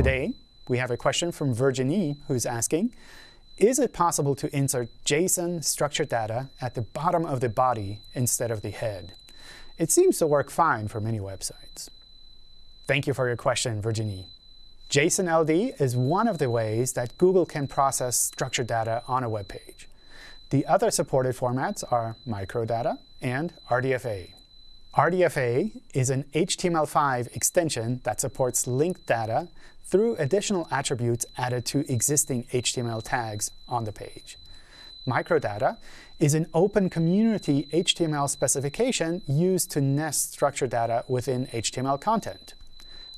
Today, we have a question from Virginie who's asking, is it possible to insert JSON structured data at the bottom of the body instead of the head? It seems to work fine for many websites. Thank you for your question, Virginie. JSON-LD is one of the ways that Google can process structured data on a web page. The other supported formats are microdata and RDFA. RDFA is an HTML5 extension that supports linked data through additional attributes added to existing HTML tags on the page. Microdata is an open community HTML specification used to nest structured data within HTML content.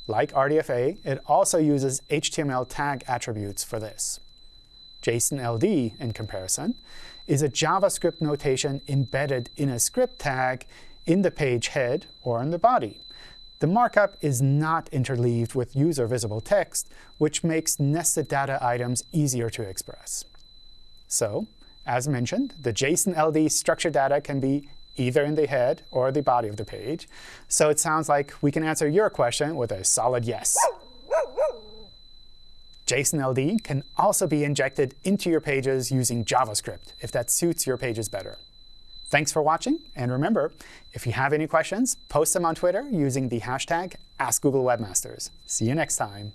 Like RDFA, it also uses HTML tag attributes for this. JSON-LD, in comparison, is a JavaScript notation embedded in a script tag in the page head or in the body. The markup is not interleaved with user-visible text, which makes nested data items easier to express. So, as mentioned, the JSON-LD structured data can be either in the head or the body of the page. So it sounds like we can answer your question with a solid yes. JSON-LD can also be injected into your pages using JavaScript, if that suits your pages better. Thanks for watching. And remember, if you have any questions, post them on Twitter using the hashtag AskGoogleWebmasters. See you next time.